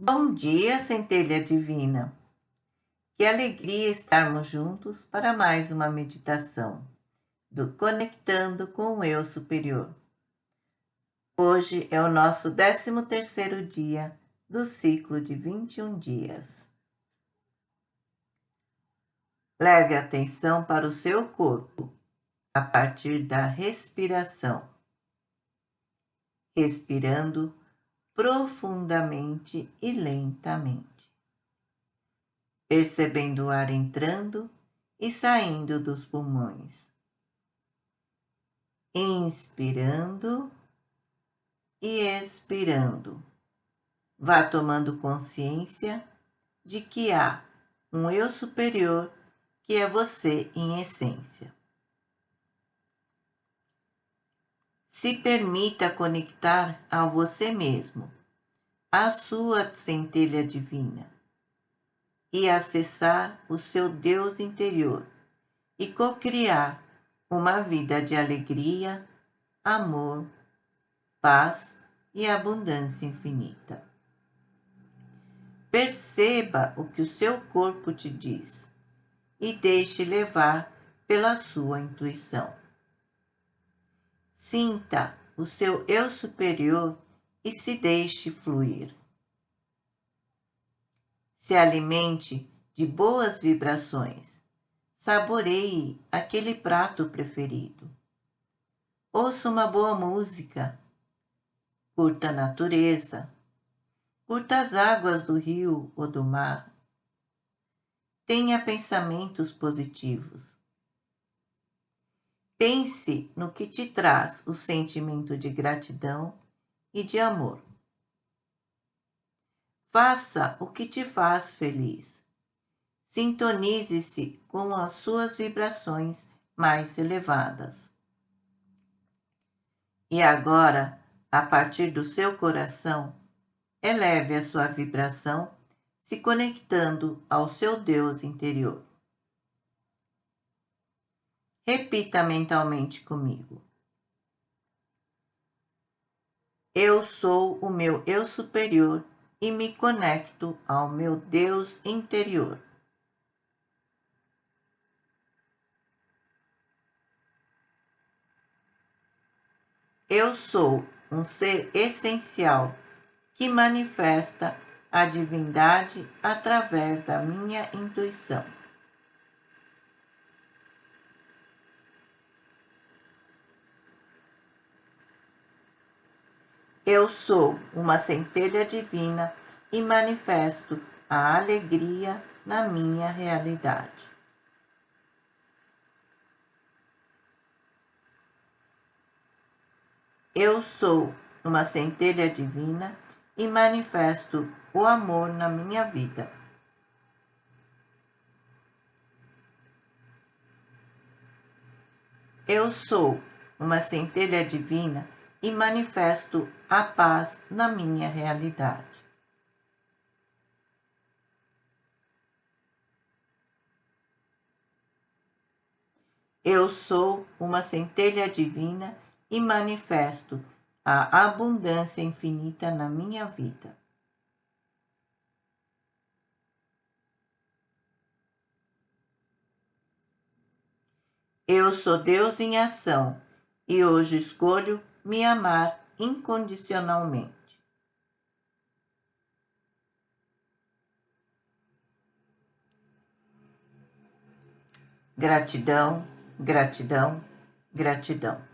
Bom dia, centelha divina. Que alegria estarmos juntos para mais uma meditação do Conectando com o Eu Superior. Hoje é o nosso 13 terceiro dia do ciclo de 21 dias. Leve atenção para o seu corpo a partir da respiração. Respirando profundamente e lentamente, percebendo o ar entrando e saindo dos pulmões. Inspirando e expirando. Vá tomando consciência de que há um eu superior que é você em essência. Se permita conectar a você mesmo, a sua centelha divina, e acessar o seu Deus interior e cocriar uma vida de alegria, amor, paz e abundância infinita. Perceba o que o seu corpo te diz e deixe levar pela sua intuição. Sinta o seu eu superior e se deixe fluir. Se alimente de boas vibrações. Saboreie aquele prato preferido. Ouça uma boa música. Curta a natureza. Curta as águas do rio ou do mar. Tenha pensamentos positivos. Pense no que te traz o sentimento de gratidão e de amor. Faça o que te faz feliz. Sintonize-se com as suas vibrações mais elevadas. E agora, a partir do seu coração, eleve a sua vibração, se conectando ao seu Deus interior. Repita mentalmente comigo. Eu sou o meu eu superior e me conecto ao meu Deus interior. Eu sou um ser essencial que manifesta a divindade através da minha intuição. Eu sou uma centelha divina e manifesto a alegria na minha realidade. Eu sou uma centelha divina e manifesto o amor na minha vida. Eu sou uma centelha divina e manifesto a paz na minha realidade. Eu sou uma centelha divina e manifesto a abundância infinita na minha vida. Eu sou Deus em ação e hoje escolho me amar incondicionalmente. Gratidão, gratidão, gratidão.